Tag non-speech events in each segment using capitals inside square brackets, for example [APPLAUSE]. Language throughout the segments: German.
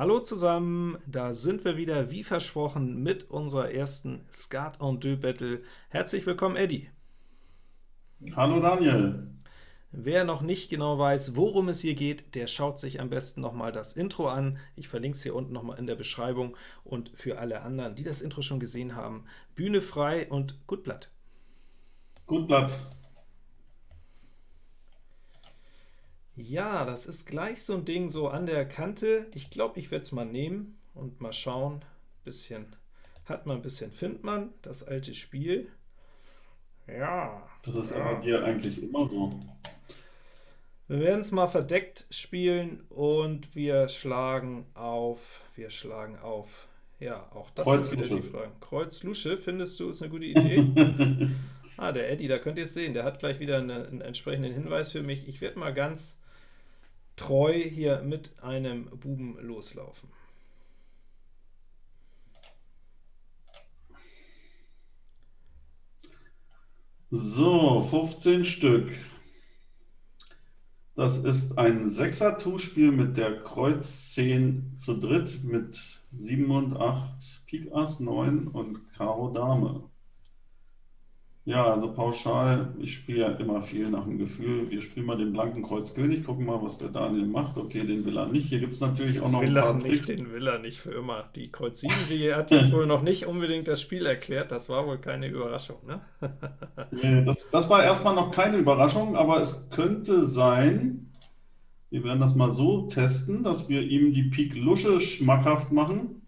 Hallo zusammen, da sind wir wieder, wie versprochen, mit unserer ersten Skat en deux Battle. Herzlich willkommen, Eddie. Hallo Daniel. Wer noch nicht genau weiß, worum es hier geht, der schaut sich am besten nochmal das Intro an. Ich verlinke es hier unten nochmal in der Beschreibung. Und für alle anderen, die das Intro schon gesehen haben, Bühne frei und gut Blatt. Gut Blatt. Ja, das ist gleich so ein Ding so an der Kante. Ich glaube, ich werde es mal nehmen und mal schauen. Bisschen hat man, ein bisschen findet man, das alte Spiel. Ja. Das ist ja. aber dir eigentlich immer so. Wir werden es mal verdeckt spielen und wir schlagen auf, wir schlagen auf. Ja, auch das Kreuz ist wieder die Frage. Kreuz Lusche, findest du, ist eine gute Idee? [LAUGHS] ah, der Eddie, da könnt ihr es sehen, der hat gleich wieder einen, einen entsprechenden Hinweis für mich. Ich werde mal ganz treu hier mit einem Buben loslaufen. So, 15 Stück. Das ist ein Sechser-Tu-Spiel mit der Kreuz 10 zu dritt mit 7 und 8, Pik Ass 9 und Karo Dame. Ja, also pauschal, ich spiele ja immer viel nach dem Gefühl. Wir spielen mal den blanken Kreuz König, gucken mal, was der Daniel macht. Okay, den will er nicht. Hier gibt es natürlich auch noch will ein paar nicht, Tricks. Den will er nicht für immer. Die Kreuz 7, [LAUGHS] die hat jetzt wohl noch nicht unbedingt das Spiel erklärt. Das war wohl keine Überraschung, ne? [LAUGHS] nee, das, das war erstmal noch keine Überraschung, aber es könnte sein, wir werden das mal so testen, dass wir ihm die Pik Lusche schmackhaft machen.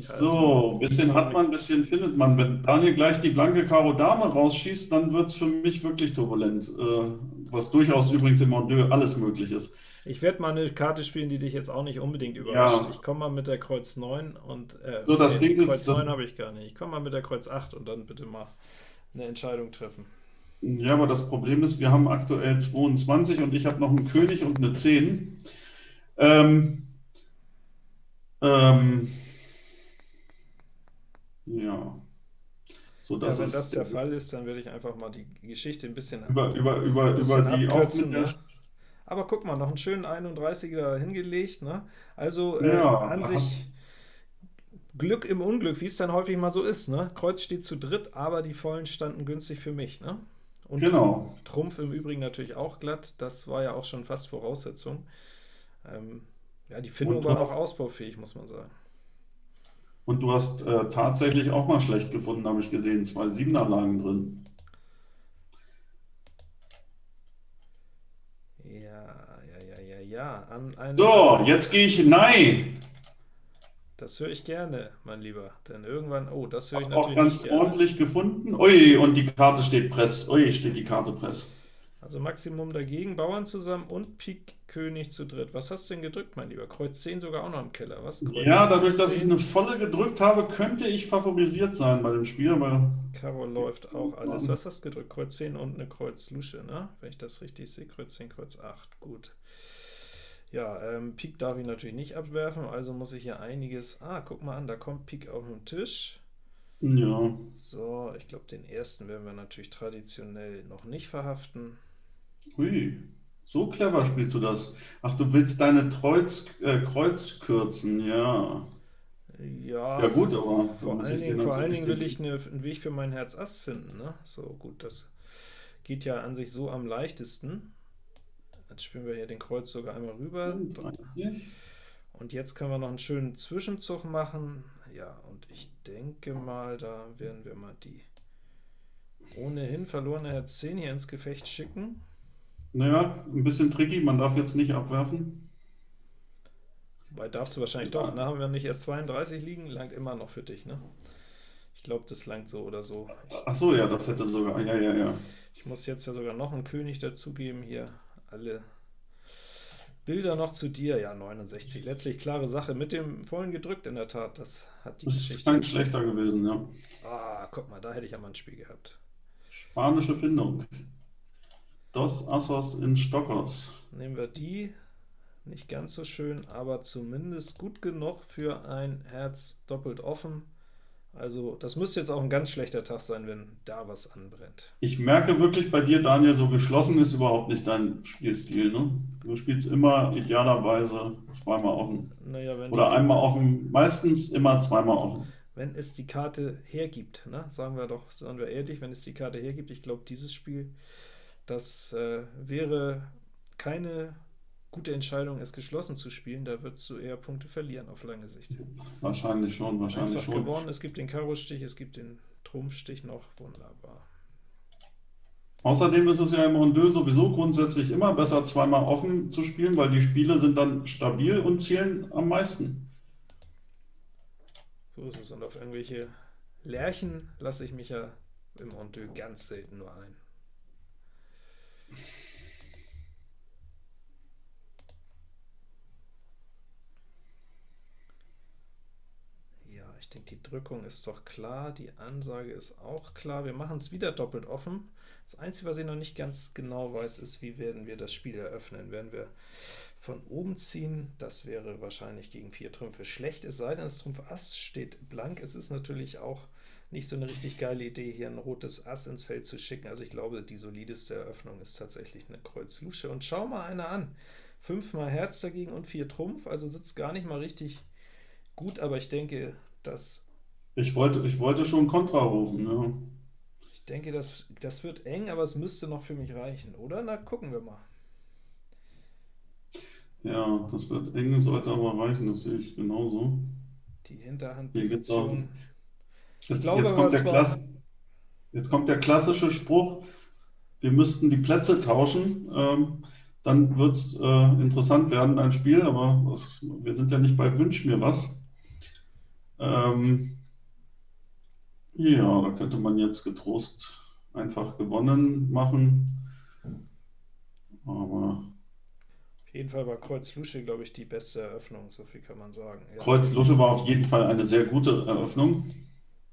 So, ein bisschen hat man, ein bisschen findet man. Wenn Daniel gleich die blanke Karo Dame rausschießt, dann wird es für mich wirklich turbulent. Äh, was durchaus übrigens im Mondeux alles möglich ist. Ich werde mal eine Karte spielen, die dich jetzt auch nicht unbedingt überrascht. Ja. Ich komme mal mit der Kreuz 9 und äh, so, das nee, Ding Kreuz ist, 9 habe ich gar nicht. Ich komme mal mit der Kreuz 8 und dann bitte mal eine Entscheidung treffen. Ja, aber das Problem ist, wir haben aktuell 22 und ich habe noch einen König und eine 10. Ähm, ähm, ja. So, ja, wenn das der Fall ist, dann werde ich einfach mal die Geschichte ein bisschen über, über, über, über die abkürzen. Ne? Aber guck mal, noch einen schönen 31er hingelegt. Ne? Also äh, ja, an sich Glück im Unglück, wie es dann häufig mal so ist. Ne? Kreuz steht zu dritt, aber die Vollen standen günstig für mich. Ne? Und genau. Trumpf im Übrigen natürlich auch glatt. Das war ja auch schon fast Voraussetzung. Ähm, ja, die Findung war noch ausbaufähig, muss man sagen. Und du hast äh, tatsächlich auch mal schlecht gefunden, habe ich gesehen. Zwei Siebener-Lagen drin. Ja, ja, ja, ja, ja. An so, jetzt gehe ich Nein. Das höre ich gerne, mein Lieber. Denn irgendwann, oh, das höre ich natürlich auch ganz ordentlich gefunden. Ui, und die Karte steht Press. Ui, steht die Karte Press. Also Maximum dagegen, Bauern zusammen und Pik König zu dritt. Was hast du denn gedrückt, mein Lieber? Kreuz 10 sogar auch noch im Keller, was? Kreuz ja, dadurch, 10. dass ich eine volle gedrückt habe, könnte ich favorisiert sein bei dem Spiel, aber... Karo läuft auch alles. Was hast du gedrückt? Kreuz 10 und eine Kreuz Lusche, ne? Wenn ich das richtig sehe, Kreuz 10, Kreuz 8, gut. Ja, ähm, Pik darf ich natürlich nicht abwerfen, also muss ich hier einiges... Ah, guck mal an, da kommt Pik auf den Tisch. Ja. So, ich glaube, den ersten werden wir natürlich traditionell noch nicht verhaften. Hui. So clever spielst du das. Ach, du willst deine Kreuz, äh, Kreuz kürzen, ja. Ja, ja gut, aber vor allen Dingen, vor allen Dingen will ich eine, einen Weg für mein Herz Ass finden. Ne? So gut, das geht ja an sich so am leichtesten. Jetzt spielen wir hier den Kreuz sogar einmal rüber. Und jetzt können wir noch einen schönen Zwischenzug machen. Ja, und ich denke mal, da werden wir mal die ohnehin verlorene Herz 10 hier ins Gefecht schicken. Naja, ein bisschen tricky, man darf jetzt nicht abwerfen. Wobei darfst du wahrscheinlich ja. doch, ne? Haben wir nicht erst 32 liegen, langt immer noch für dich, ne? Ich glaube, das langt so oder so. Ich, Ach so, ja, das hätte sogar, ja, ja, ja. Ich muss jetzt ja sogar noch einen König dazugeben, hier alle Bilder noch zu dir. Ja, 69, letztlich klare Sache, mit dem vollen gedrückt in der Tat, das hat die das Geschichte. Das ist schlechter gewesen, ja. Ah, guck mal, da hätte ich ja mal ein Spiel gehabt. Spanische Findung. Dos Assos in Stockers. Nehmen wir die. Nicht ganz so schön, aber zumindest gut genug für ein Herz doppelt offen. Also das müsste jetzt auch ein ganz schlechter Tag sein, wenn da was anbrennt. Ich merke wirklich bei dir, Daniel, so geschlossen ist überhaupt nicht dein Spielstil. Ne? Du spielst immer idealerweise zweimal offen. Naja, wenn Oder einmal offen, meistens immer zweimal offen. wenn es die Karte hergibt, ne? sagen wir doch, sagen wir ehrlich, wenn es die Karte hergibt, ich glaube, dieses Spiel, das äh, wäre keine gute Entscheidung, es geschlossen zu spielen. Da würdest du eher Punkte verlieren auf lange Sicht. Wahrscheinlich schon, wahrscheinlich Einfach schon. gewonnen, es gibt den Karo-Stich, es gibt den Trumpfstich noch, wunderbar. Außerdem ist es ja im Rondeux sowieso grundsätzlich immer besser, zweimal offen zu spielen, weil die Spiele sind dann stabil und zählen am meisten. So ist es. Und auf irgendwelche Lerchen lasse ich mich ja im Rondeux ganz selten nur ein. Ja, ich denke, die Drückung ist doch klar, die Ansage ist auch klar. Wir machen es wieder doppelt offen. Das Einzige, was ich noch nicht ganz genau weiß, ist, wie werden wir das Spiel eröffnen. Werden wir von oben ziehen, das wäre wahrscheinlich gegen vier Trümpfe schlecht, es sei denn, das Trumpf Ass steht blank. Es ist natürlich auch nicht so eine richtig geile Idee, hier ein rotes Ass ins Feld zu schicken. Also ich glaube, die solideste Eröffnung ist tatsächlich eine Kreuz Lusche. Und schau mal einer an. Fünfmal Herz dagegen und vier Trumpf, also sitzt gar nicht mal richtig gut, aber ich denke, dass Ich wollte, ich wollte schon Kontra rufen. Ne? ich denke, das, das wird eng, aber es müsste noch für mich reichen, oder? Na, gucken wir mal. Ja, das wird eng, sollte aber reichen, das sehe ich genauso. Die geht's Hinterhandposition. Jetzt, glaube, jetzt, kommt war- jetzt kommt der klassische Spruch, wir müssten die Plätze tauschen, ähm, dann wird es äh, interessant werden, ein Spiel, aber was, wir sind ja nicht bei Wünsch mir was. Ähm, ja, da könnte man jetzt getrost einfach gewonnen machen, aber Auf jeden Fall war Kreuz Lusche, glaube ich, die beste Eröffnung, so viel kann man sagen. Ja, Kreuz Lusche war auf jeden Fall eine sehr gute Eröffnung.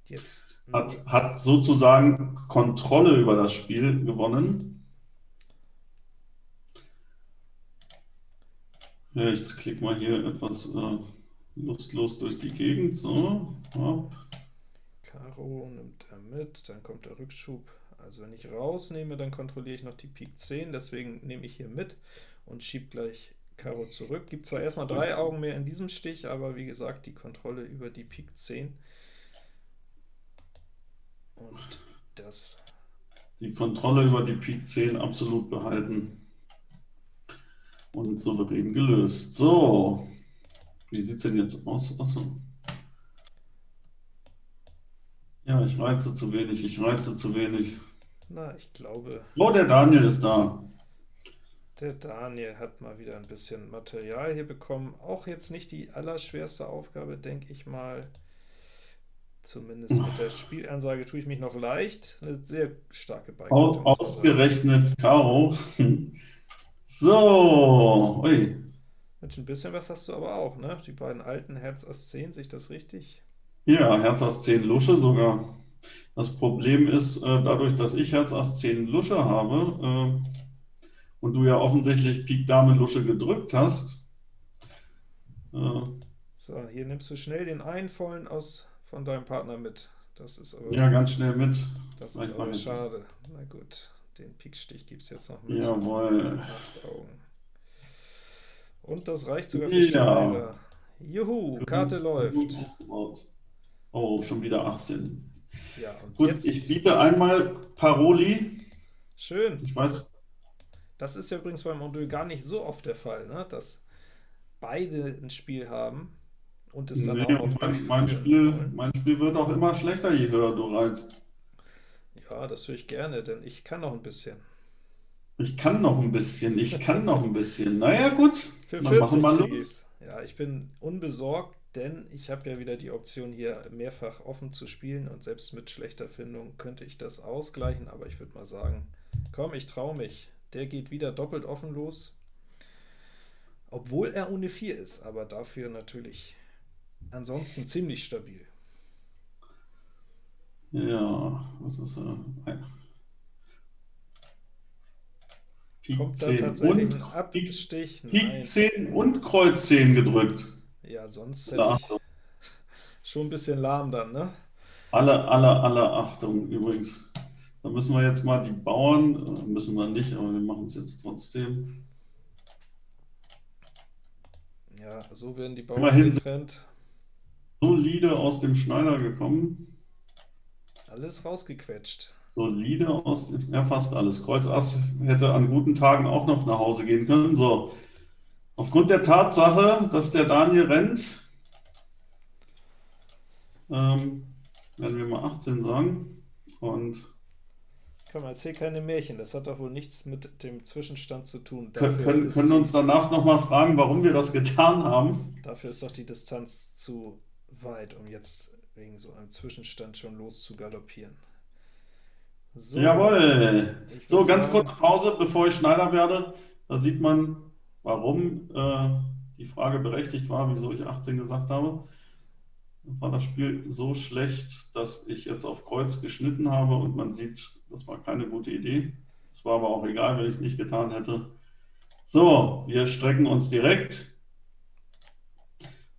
Jetzt Hat, hat sozusagen Kontrolle über das Spiel gewonnen. Ja, ich klicke mal hier etwas äh, lustlos durch die Gegend. So, hopp. Karo nimmt er mit, dann kommt der Rückschub. Also wenn ich rausnehme, dann kontrolliere ich noch die Pik 10, deswegen nehme ich hier mit und schiebe gleich Karo zurück. Gibt zwar erstmal drei Augen mehr in diesem Stich, aber wie gesagt, die Kontrolle über die Pik 10. Und das die Kontrolle über die Pik 10 absolut behalten und souverän gelöst. So, wie sieht es denn jetzt aus? Achso. Ja, ich reize zu wenig, ich reize zu wenig. Na, ich glaube, Oh, der Daniel ist da. der Daniel hat mal wieder ein bisschen Material hier bekommen. Auch jetzt nicht die allerschwerste Aufgabe, denke ich mal. Zumindest mit der Spielansage tue ich mich noch leicht. Eine sehr starke sagen. Ausgerechnet Karo. [LAUGHS] So, ui. Mensch, ein bisschen was hast du aber auch, ne? Die beiden alten Herz Ass 10, sehe ich das richtig? Ja, Herz Ass 10 Lusche sogar. Das Problem ist, äh, dadurch, dass ich Herz Ass 10 Lusche habe äh, und du ja offensichtlich Pik Dame Lusche gedrückt hast, äh, So, hier nimmst du schnell den einen vollen aus von deinem Partner mit. Das ist aber, ja, ganz schnell mit. das ist aber schade. Na gut, den Pikstich gibt es jetzt noch mit. Jawohl. Acht Augen. Und das reicht sogar für Ja. Schneider. Juhu, Karte läuft. Oh, schon wieder 18. Ja, und Gut, jetzt, ich biete einmal Paroli. schön. Ich weiß, Das ist ja übrigens beim Mondeux gar nicht so oft der Fall, ne? dass beide ein Spiel haben und es dann nee, auch noch mein, mein, Spiel, mein Spiel wird auch immer schlechter, je höher du reizt. Ja, das höre ich gerne, denn ich kann noch ein bisschen. Ich kann noch ein bisschen, ich kann noch ein bisschen. Naja, gut, Für dann machen 40 wir krieg los. Ja, ich bin unbesorgt, denn ich habe ja wieder die Option hier mehrfach offen zu spielen und selbst mit schlechter Findung könnte ich das ausgleichen, aber ich würde mal sagen, komm, ich traue mich. Der geht wieder doppelt offen los, obwohl er ohne 4 ist, aber dafür natürlich ansonsten ziemlich stabil. Ja, was ist äh, Pik Kommt da 10 tatsächlich und Abstich? Pik Nein. 10 und Kreuz 10 gedrückt. Ja, sonst hätte ich [LAUGHS] schon ein bisschen lahm dann, ne? Alle, alle, alle Achtung übrigens. Da müssen wir jetzt mal die Bauern, äh, müssen wir nicht, aber wir machen es jetzt trotzdem. Ja, so werden die Bauern Immerhin getrennt. Solide aus dem Schneider gekommen. Alles rausgequetscht. Solide aus, ja fast alles. Kreuz Ass hätte an guten Tagen auch noch nach Hause gehen können. So, aufgrund der Tatsache, dass der Daniel rennt, ähm, werden wir mal 18 sagen. Und Komm, erzähl keine Märchen, das hat doch wohl nichts mit dem Zwischenstand zu tun. Dafür können, können uns danach nochmal fragen, warum wir das getan haben. Dafür ist doch die Distanz zu weit, um jetzt wegen so einem Zwischenstand schon loszugaloppieren. So, Jawohl. So, ganz kurz Pause, bevor ich Schneider werde. Da sieht man, warum äh, die Frage berechtigt war, wieso ich 18 gesagt habe. War das Spiel so schlecht, dass ich jetzt auf Kreuz geschnitten habe und man sieht, das war keine gute Idee. Es war aber auch egal, wenn ich es nicht getan hätte. So, wir strecken uns direkt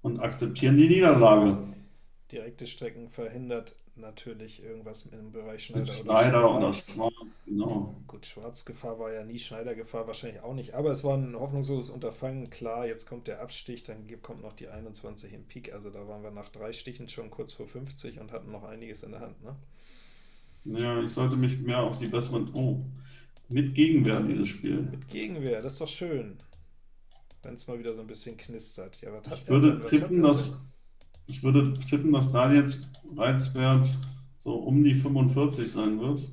und akzeptieren die Niederlage. Direkte Strecken verhindert natürlich irgendwas im Bereich Schneider, Schneider oder Schwarz. Oder Schwarz, genau. Gut, Schwarzgefahr war ja nie, Schneidergefahr wahrscheinlich auch nicht, aber es war ein hoffnungsloses Unterfangen. Klar, jetzt kommt der Abstich, dann kommt noch die 21 im Peak, also da waren wir nach drei Stichen schon kurz vor 50 und hatten noch einiges in der Hand. Ne? Ja, ich sollte mich mehr auf die besseren... Oh, mit Gegenwehr dieses Spiel. Mit Gegenwehr, das ist doch schön. Wenn es mal wieder so ein bisschen knistert. Ja, was hat ich würde tippen, dass ich würde tippen, dass Daniels Reizwert so um die 45 sein wird.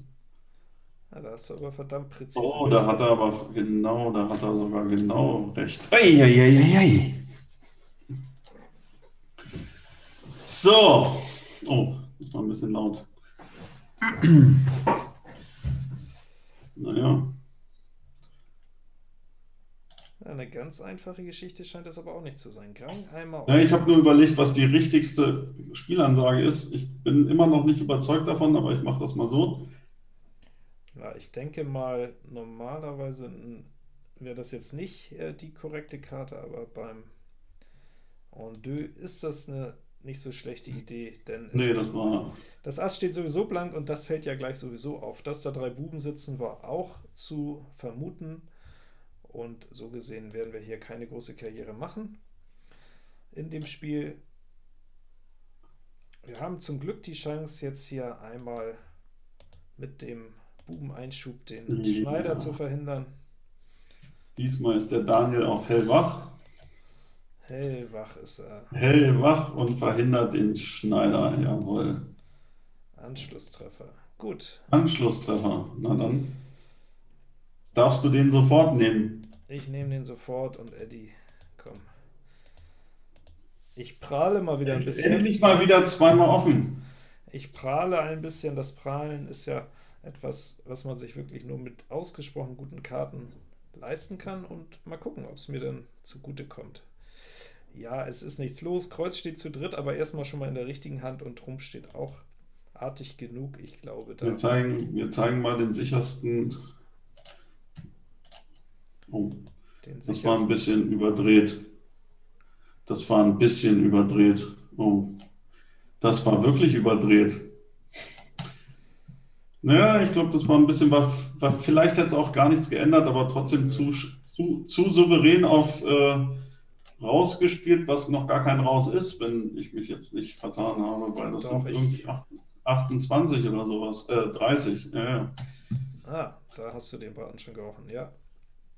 Ja, da ist er aber verdammt präzise. Oh, da hat er aber genau, da hat er sogar genau recht. Eieieiei. So. Oh, das war ein bisschen laut. [CLEARS THROAT] naja. Eine ganz einfache Geschichte scheint das aber auch nicht zu sein. Gang einmal ja, ich habe nur überlegt, was die richtigste Spielansage ist. Ich bin immer noch nicht überzeugt davon, aber ich mache das mal so. Ja, ich denke mal, normalerweise wäre das jetzt nicht äh, die korrekte Karte, aber beim En deux ist das eine nicht so schlechte Idee, denn nee, das, war... das Ass steht sowieso blank und das fällt ja gleich sowieso auf. Dass da drei Buben sitzen, war auch zu vermuten und so gesehen werden wir hier keine große Karriere machen in dem Spiel. Wir haben zum Glück die Chance, jetzt hier einmal mit dem Bubeneinschub den ja. Schneider zu verhindern. Diesmal ist der Daniel auch hellwach. Hellwach ist er. Hellwach und verhindert den Schneider, jawohl. Anschlusstreffer. Gut. Anschlusstreffer, na dann darfst du den sofort nehmen. Ich nehme den sofort und Eddie, komm. Ich prahle mal wieder ein bisschen. Endlich mal wieder zweimal offen. Ich prahle ein bisschen. Das Prahlen ist ja etwas, was man sich wirklich nur mit ausgesprochen guten Karten leisten kann. Und mal gucken, ob es mir dann zugute kommt. Ja, es ist nichts los. Kreuz steht zu dritt, aber erstmal schon mal in der richtigen Hand und Trumpf steht auch artig genug. Ich glaube, da. Wir zeigen, wir zeigen mal den sichersten Oh, das war ein bisschen überdreht. Das war ein bisschen überdreht. Oh, das war wirklich überdreht. Naja, ich glaube, das war ein bisschen, war, war vielleicht es auch gar nichts geändert, aber trotzdem zu, zu, zu souverän auf äh, rausgespielt, was noch gar kein Raus ist, wenn ich mich jetzt nicht vertan habe, weil das Doch, sind irgendwie 28 oder sowas, äh, 30. Ja, ja. Ah, da hast du den Braten schon gerochen, ja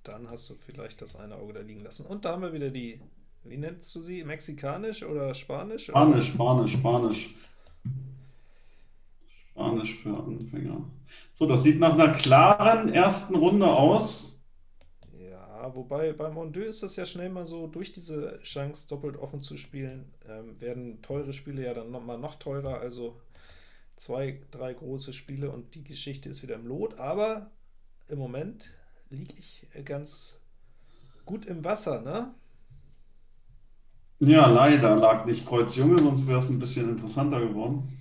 dann hast du vielleicht das eine Auge da liegen lassen. Und da haben wir wieder die, wie nennst du sie, mexikanisch oder spanisch? Spanisch, Spanisch, Spanisch. Spanisch für Anfänger. So, das sieht nach einer klaren ersten Runde aus. Ja, wobei beim Mondeux ist das ja schnell mal so, durch diese Chance doppelt offen zu spielen, ähm, werden teure Spiele ja dann noch mal noch teurer, also zwei, drei große Spiele und die Geschichte ist wieder im Lot, aber im Moment liege ich äh, ganz gut im Wasser, ne? Ja, leider lag nicht Kreuz Junge, sonst wäre es ein bisschen interessanter geworden.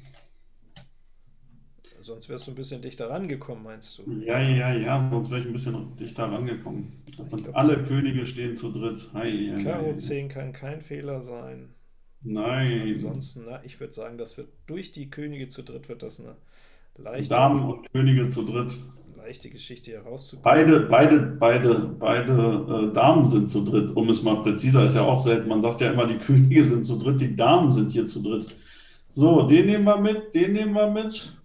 Sonst wärst du ein bisschen dichter rangekommen, meinst du? Ja, ja, ja, sonst wäre ich ein bisschen dichter rangekommen. Und glaub, alle Könige stehen zu dritt. Hi, Karo 10 kann kein Fehler sein. Nein. Ansonsten, na, ich würde sagen, das wird durch die Könige zu dritt wird das eine leichte, Damen und Könige zu dritt. Leichte Geschichte herauszukommen. Beide, beide, beide, beide äh, Damen sind zu dritt, um es mal präziser, ist ja auch selten. Man sagt ja immer, die [LAUGHS] Könige sind zu dritt, die Damen sind hier zu dritt. So, den nehmen wir mit, den nehmen wir mit.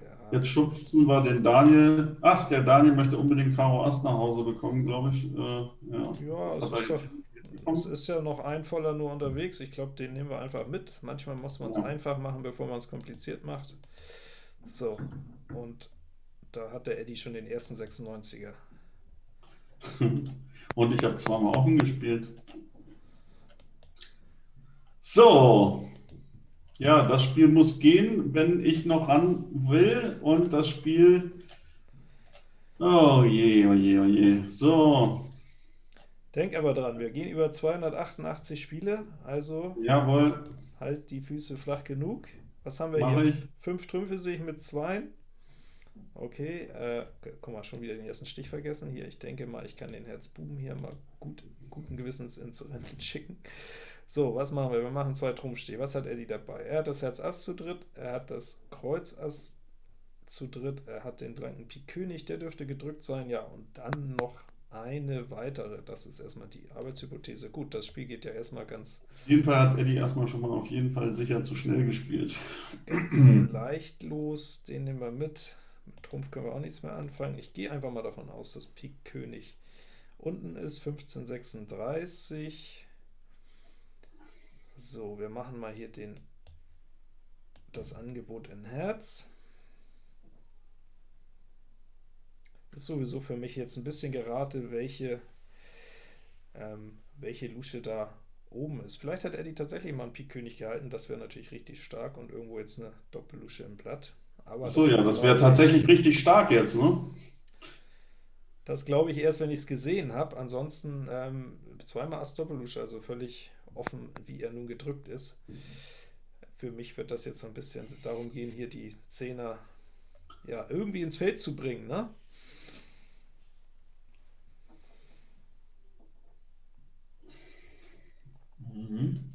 Ja, Jetzt schubsen wir den Daniel. Ach, der Daniel möchte unbedingt Karo Ast nach Hause bekommen, glaube ich. Äh, ja, es ist ja- es ist ja noch ein voller nur unterwegs. Ich glaube, den nehmen wir einfach mit. Manchmal muss man es Ja. einfach machen, bevor man es kompliziert macht. So, und da hat der Eddie schon den ersten 96er. [LAUGHS] Und ich habe zweimal offen gespielt. So. Ja, das Spiel muss gehen, wenn ich noch ran will. Und das Spiel. Oh je, oh je, oh je. So. Denk aber dran, wir gehen über 288 Spiele, also Jawohl. halt die Füße flach genug. Was haben wir Mach hier? ich. Fünf Trümpfe sehe ich mit zwei. Okay, äh, guck mal, schon wieder den ersten Stich vergessen. Hier, ich denke mal, ich kann den Herzbuben hier mal gut, guten Gewissens ins Rennen schicken. So, was machen wir? Wir machen zwei Trumpfstiche. Was hat Eddie dabei? Er hat das Herz Ass zu dritt, er hat das Kreuz Ass zu dritt, er hat den blanken Pik König, der dürfte gedrückt sein. Ja, und dann noch eine weitere. Das ist erstmal die Arbeitshypothese. Gut, das Spiel geht ja erstmal ganz Auf jeden Fall hat Eddie erstmal schon mal auf jeden Fall sicher zu schnell gespielt. ganz [CLEARS THROAT] leicht los. Den nehmen wir mit. Mit Trumpf können wir auch nichts mehr anfangen. Ich gehe einfach mal davon aus, dass Pik König unten ist. 1536. So, wir machen mal hier den, das Angebot in Herz. Ist sowieso für mich jetzt ein bisschen gerate, welche, ähm, welche Lusche da oben ist. Vielleicht hat Eddie tatsächlich mal einen Pik König gehalten, das wäre natürlich richtig stark und irgendwo jetzt eine Doppellusche im Blatt. Aber Achso, ja, das wäre tatsächlich richtig stark jetzt, ne? Das glaube ich erst, wenn ich es gesehen habe. Ansonsten ähm, zweimal Doppellusche, also völlig offen, wie er nun gedrückt ist. Für mich wird das jetzt so ein bisschen darum gehen, hier die Zehner ja, irgendwie ins Feld zu bringen, ne? Mhm.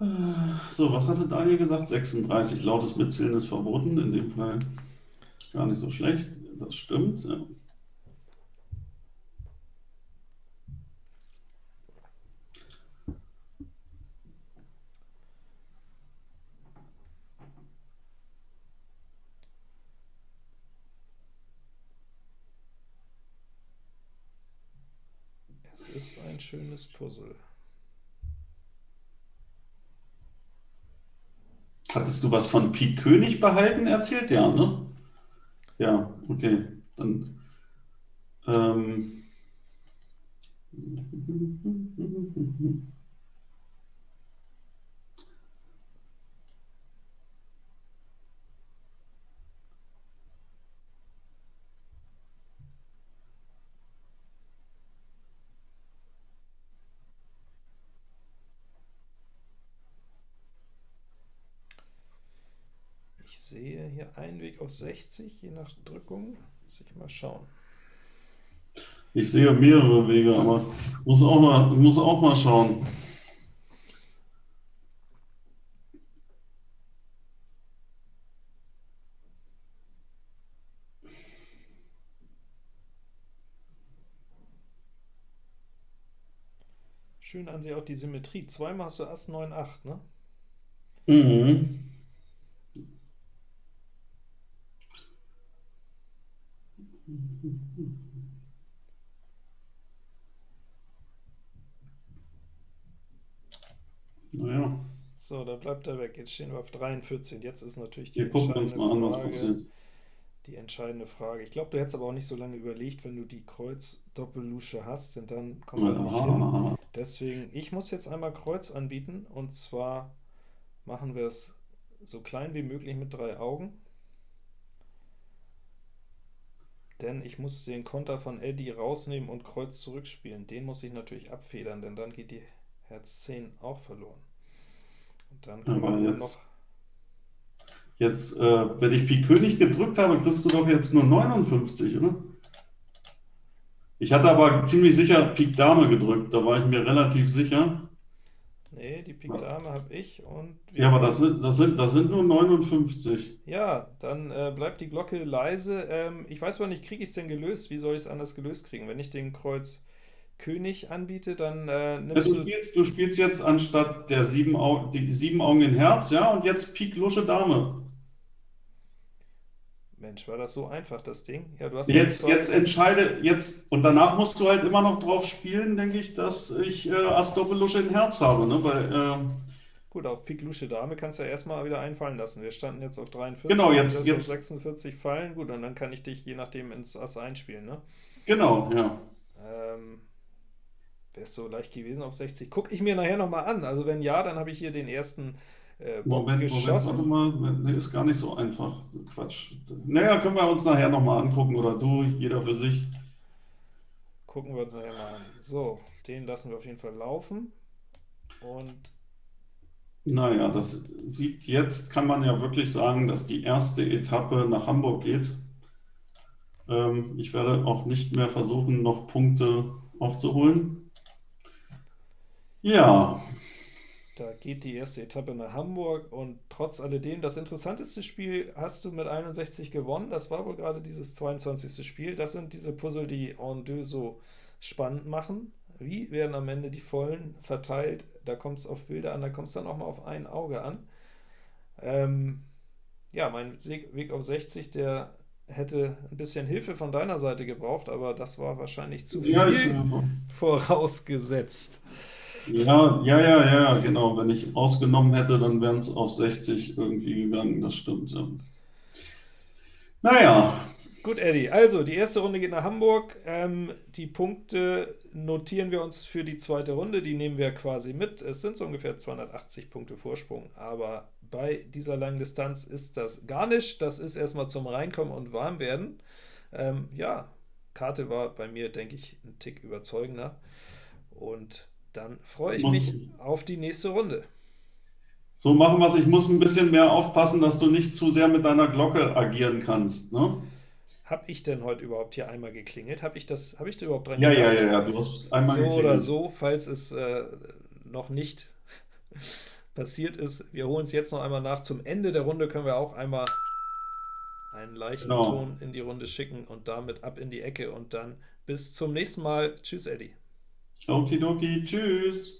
Äh, So, was hatte Daniel gesagt? 36 lautes Mitzählen ist verboten. In dem Fall gar nicht so schlecht. Das stimmt. Ja. Es ist ein schönes Puzzle. Hattest du was von Pik König behalten erzählt? Ja, ne? Ja, okay. Dann. Ähm. Ich sehe hier einen Weg auf 60, je nach Drückung. Muss ich mal schauen. Ich sehe mehrere Wege, aber muss auch mal, muss auch mal schauen. Schön an sich auch die Symmetrie. Zweimal hast du Ass 9, 8, ne? Mhm. Naja, So, da bleibt er weg. Jetzt stehen wir auf 43. Jetzt ist natürlich die wir entscheidende an, Frage. Die entscheidende Frage. Ich glaube, du hättest aber auch nicht so lange überlegt, wenn du die Kreuz-Doppellusche hast, denn dann kommen wir nicht hin. Deswegen, ich muss jetzt einmal Kreuz anbieten und zwar machen wir es so klein wie möglich mit drei Augen. Denn ich muss den Konter von Eddie rausnehmen und Kreuz zurückspielen. Den muss ich natürlich abfedern, denn dann geht die Herz 10 auch verloren. Und dann können Aber nur jetzt- noch. Jetzt, äh, wenn ich Pik König gedrückt habe, kriegst du doch jetzt nur 59, oder? Ich hatte aber ziemlich sicher Pik Dame gedrückt, da war ich mir relativ sicher. Nee, die Pik Dame habe ich und Ja, aber das sind, das sind, das sind nur 59. Ja, dann äh, bleibt die Glocke leise. Ähm, ich weiß aber nicht, kriege ich es denn gelöst? Wie soll ich es anders gelöst kriegen? Wenn ich den Kreuz König anbiete, dann äh, nimmst Du du... spielst, du spielst jetzt anstatt der sieben, Au die sieben Augen in Herz, ja, und jetzt Pik Lusche Dame. Mensch, war das so einfach, das Ding? Ja, du hast Jetzt, jetzt entscheide, jetzt, und danach musst du halt immer noch drauf spielen, denke ich, dass ich äh, Ass Doppel Lusche in Herz habe, ne? Weil, äh, Gut, auf Pik Lusche Dame kannst du ja erstmal wieder einfallen lassen. Wir standen jetzt auf 43, Genau, jetzt- du auf jetzt- 46 fallen. Gut, und dann kann ich dich je nachdem ins Ass einspielen, ne? genau, ja. Ähm, Wärst du leicht gewesen auf 60? Guck ich mir nachher nochmal an. Also wenn ja, dann habe ich hier den ersten äh, Moment, Moment, geschossen. warte mal, nee, ist gar nicht so einfach. Quatsch. Naja, können wir uns nachher nochmal angucken, oder du, jeder für sich. Gucken wir uns nachher mal an. So, den lassen wir auf jeden Fall laufen. Und Naja, das sieht jetzt, kann man ja wirklich sagen, dass die erste Etappe nach Hamburg geht. Ähm, ich werde auch nicht mehr versuchen, noch Punkte aufzuholen. Ja, da geht die erste Etappe nach Hamburg. Und trotz alledem, das interessanteste Spiel hast du mit 61 gewonnen. Das war wohl gerade dieses 22. Spiel. Das sind diese Puzzle, die en deux so spannend machen. Wie werden am Ende die Vollen verteilt? Da kommt es auf Bilder an, da kommt es dann auch mal auf ein Auge an. Ähm, ja, mein Weg auf 60, der hätte ein bisschen Hilfe von deiner Seite gebraucht, aber das war wahrscheinlich zu ja, viel vorausgesetzt. Ja, ja, ja, ja, genau. Wenn ich ausgenommen hätte, dann wären es auf 60 irgendwie gegangen, das stimmt. Ja. Naja, Gut, Eddie, also die erste Runde geht nach Hamburg. Ähm, die Punkte notieren wir uns für die zweite Runde, die nehmen wir quasi mit. Es sind so ungefähr 280 Punkte Vorsprung, aber bei dieser langen Distanz ist das gar nicht. Das ist erstmal zum Reinkommen und Warmwerden. Ähm, ja, Karte war bei mir, denke ich, ein Tick überzeugender. Und dann freue ich mich auf die nächste Runde. so machen wir es. Ich muss ein bisschen mehr aufpassen, dass du nicht zu sehr mit deiner Glocke agieren kannst. Ne? Habe ich denn heute überhaupt hier einmal geklingelt? Habe ich das, habe ich da überhaupt dran Ja, ja, gedacht? ja, ja, du hast einmal So oder geklingelt. so, falls es äh, noch nicht [LAUGHS] passiert ist. Wir holen es jetzt noch einmal nach. Zum Ende der Runde können wir auch einmal einen leichten Genau. Ton in die Runde schicken und damit ab in die Ecke und dann bis zum nächsten Mal. Tschüss, Eddie. Okidoki, tschüss.